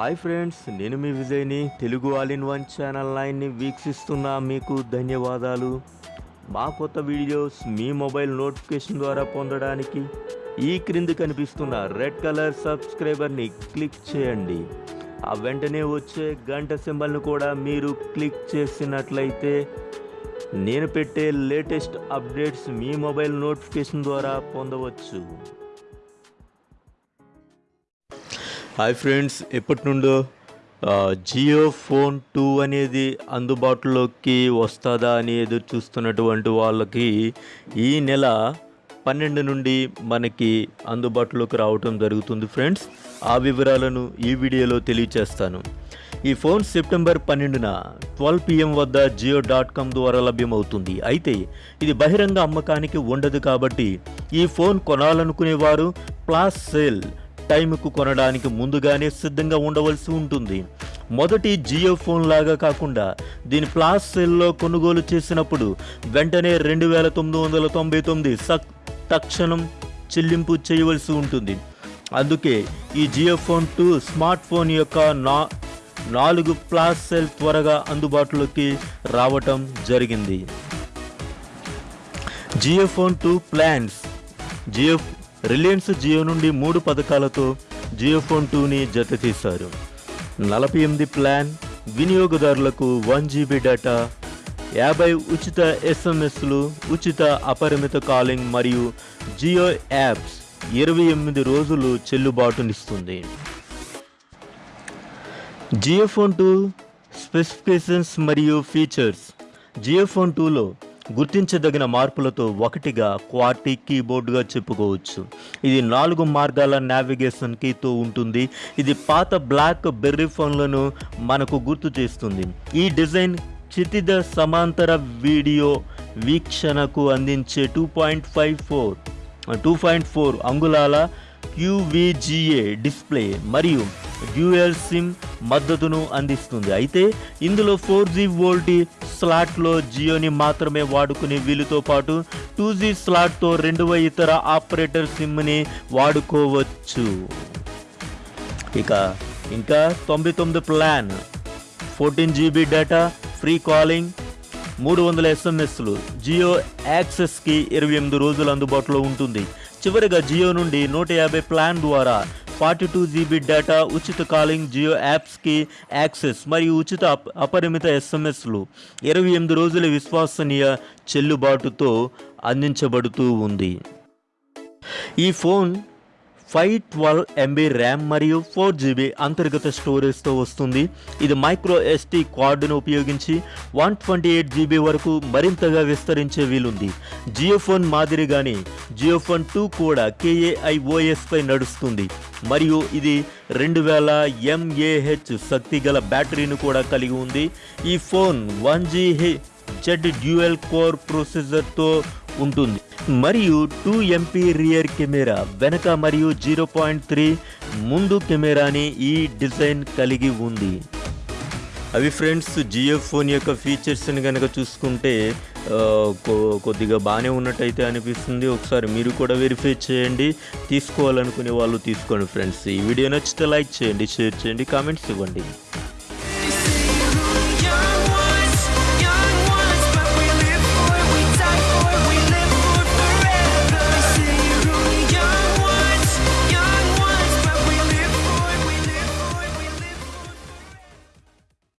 Hi friends నేను మీ విజయ్ని Telugu all in one channel లైన్ని వీక్షిస్తున్న మీకు ధన్యవాదాలు. మా కొత్త వీడియోస్ మీ మొబైల్ నోటిఫికేషన్ ద్వారా పొందడానికి ఈ క్రింది కనిపిస్తున్న రెడ్ కలర్ సబ్స్క్రైబర్ని క్లిక్ చేయండి. ఆ వెంటనే వచ్చే గంట సింబల్ను కూడా మీరు క్లిక్ చేసినట్లయితే నేను పెట్టే లేటెస్ట్ అప్డేట్స్ మీ మొబైల్ నోటిఫికేషన్ ద్వారా పొందవచ్చు. హాయ్ ఫ్రెండ్స్ ఎప్పటి నుండో జియో ఫోన్ టూ అనేది అందుబాటులోకి వస్తుందా అని ఎదురు చూస్తున్నటువంటి వాళ్ళకి ఈ నెల పన్నెండు నుండి మనకి అందుబాటులోకి రావటం జరుగుతుంది ఫ్రెండ్స్. ఆ వివరాలను ఈ వీడియోలో తెలియచేస్తాను. ఈ ఫోన్ సెప్టెంబర్ పన్నెండున ట్వెల్వ్ పిఎం వద్ద జియో డాట్ కామ్ ద్వారా లభ్యమవుతుంది. అయితే ఇది బహిరంగ అమ్మకానికి ఉండదు కాబట్టి ఈ ఫోన్ కొనాలనుకునేవారు ప్లాస్ సేల్ టైంకు కొనడానికి ముందుగానే సిద్ధంగా ఉండవలసి ఉంటుంది. మొదటి జియో ఫోన్ లాగా కాకుండా దీని ప్లాస్ సెల్లో కొనుగోలు చేసినప్పుడు వెంటనే రెండు వేల తొమ్మిది వందల తొంభై తొమ్మిది సక్ తక్షణం చెల్లింపు చేయవలసి ఉంటుంది. అందుకే ఈ Jio phone two smart phone యొక్క నా నాలుగు ప్లాస్ సెల్ త్వరగా అందుబాటులోకి రావటం జరిగింది. Jio phone two plans. Jio Reliance Jio నుండి మూడు పథకాలతో జియో ఫోన్ టూని జత తీశారు నలభై ఎనిమిది ప్లాన్ వినియోగదారులకు వన్ జీబీ డేటా యాభై ఉచిత ఎస్ఎంఎస్లు ఉచిత అపరిమిత కాలింగ్ మరియు జియో యాప్స్ ఇరవై ఎనిమిది రోజులు చెల్లుబాటునిస్తుంది. జియో ఫోన్ టూ స్పెసిఫికేషన్స్ మరియు ఫీచర్స్. జియో ఫోన్ టూలో గుర్తించదగిన మార్పులతో ఒకటిగా క్వార్టీ కీబోర్డుగా చెప్పుకోవచ్చు. ఇది నాలుగు మార్గాల నావిగేషన్ కీతో ఉంటుంది. ఇది పాత బ్లాక్ బెర్రీ ఫోన్లను మనకు గుర్తు చేస్తుంది. ఈ డిజైన్ క్షితిజ సమాంతర వీడియో వీక్షణకు అందించే two point five four two point four అంగుళాల క్యూవీజీఏ డిస్ప్లే మరియు డ్యూయల్ సిమ్ మద్దతును అందిస్తుంది. అయితే ఇందులో ఫోర్ జీ వోల్టీ స్లాట్లో జియోని మాత్రమే వాడుకునే వీలుతో పాటు టూ జీ స్లాట్తో రెండవ ఇతర ఆపరేటర్ సిమ్ని వాడుకోవచ్చు. ఇక ఇంకా తొంభై తొమ్మిది plan. Fourteen GB data free calling మూడు వందల ఎస్ఎంఎస్లు జియో యాక్సెస్కి ఇరవై ఎనిమిది రోజులు అందుబాటులో ఉంటుంది. చివరిగా జియో నుండి నూట యాభై ప్లాన్ ద్వారా ఫార్టీ టూ జీబీ డేటా ఉచిత కాలింగ్ జియో యాప్స్కి యాక్సెస్ మరియు ఉచిత అపరిమిత ఎస్ఎంఎస్లు. ఇరవై ఎనిమిది రోజుల విశ్వసనీయ చెల్లుబాటుతో అందించబడుతూ ఉంది. ఈ phone five twelve MB RAM మరియు ఫోర్ జీబీ అంతర్గత స్టోరేజ్తో వస్తుంది. ఇది మైక్రో ఎస్టీ కార్డును ఉపయోగించి వన్ ట్వంటీ ఎయిట్ జీబీ వరకు మరింతగా విస్తరించే వీలుంది. జియో ఫోన్ మాదిరిగానే జియో ఫోన్ టూ కూడా కేఏఐఓఎస్పై నడుస్తుంది. మరియు ఇది రెండు వేల ఎంఏహెచ్ శక్తి గల బ్యాటరీని కూడా కలిగి ఉంది. ఈ phone one G H Z dual core ప్రొసెసర్తో ఉంటుంది. మరియు టూ ఎంపీ రియర్ కెమెరా వెనక మరియు జీరో పాయింట్ త్రీ ముందు కెమెరాని ఈ డిజైన్ కలిగి ఉంది. అవి ఫ్రెండ్స్ జియో ఫోన్ యొక్క ఫీచర్స్ని కనుక చూసుకుంటే కొ- కొద్దిగా బాగానే ఉన్నట్టయితే అనిపిస్తుంది. ఒకసారి మీరు కూడా వెరిఫై చేయండి. తీసుకోవాలనుకునే వాళ్ళు తీసుకోండి ఫ్రెండ్స్. ఈ వీడియో నచ్చితే లైక్ చేయండి షేర్ చేయండి కామెంట్స్ ఇవ్వండి.